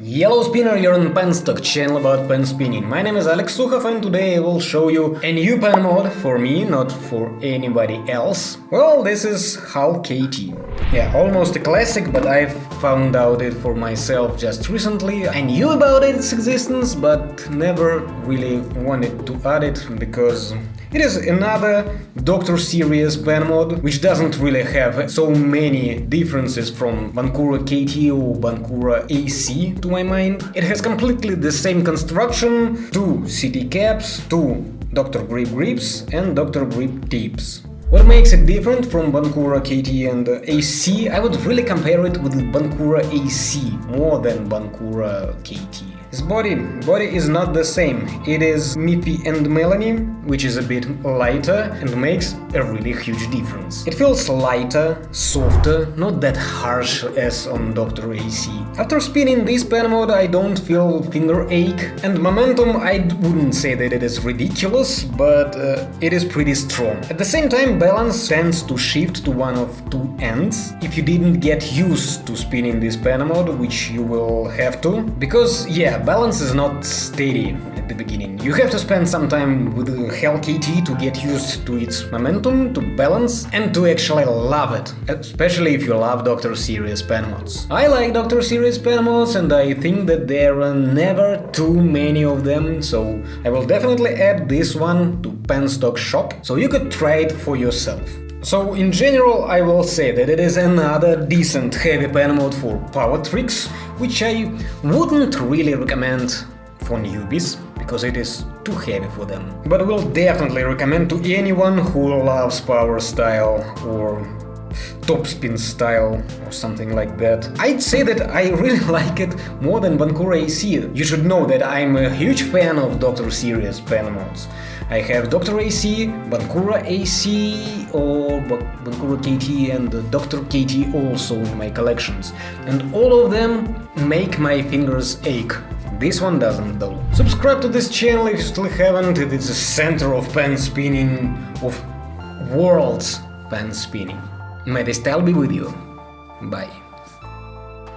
Yellow Spinner, you're on Penstock, channel about pen spinning. My name is Alex Sukhov and today I will show you a new pen mod for me, not for anybody else. Well, this is Hull KT. Yeah, almost a classic, but I found out it for myself just recently. I knew about its existence, but never really wanted to add it because it is another Doctor Series pen mod, which doesn't really have so many differences from Bankura KT or Bankura AC to my mind. It has completely the same construction, two CT caps, two Dr. Grip grips and Dr. Grip tips. What makes it different from Bankura KT and AC? I would really compare it with Bankura AC more than Bankura KT. His body, body is not the same. It is Miffy and Melanie, which is a bit lighter and makes a really huge difference. It feels lighter, softer, not that harsh as on Dr. AC. After spinning this pen mode I don't feel finger ache and momentum I wouldn't say that it is ridiculous, but uh, it is pretty strong. At the same time balance tends to shift to one of two ends if you didn't get used to spinning this pen mode, which you will have to, because yeah, balance is not steady at the beginning. You have to spend some time with the Hell KT to get used to its momentum, to balance, and to actually love it, especially if you love Doctor Series pen mods. I like Doctor Series pen mods and I think that there are never too many of them, so I will definitely add this one to Penstock shop, so you could try it for yourself. So in general I will say that it is another decent heavy pen mode for power tricks, which I wouldn't really recommend for newbies, because it is too heavy for them. But will definitely recommend to anyone who loves power style or topspin style or something like that. I'd say that I really like it more than Bankura AC. You should know that I'm a huge fan of Doctor Series pen mods. I have Dr. AC, Bankura AC or Bankura KT and Dr. KT also in my collections. And all of them make my fingers ache. This one doesn't though. Subscribe to this channel if you still haven't, it is the center of pen spinning, of world's pen spinning. May the style be with you. Bye.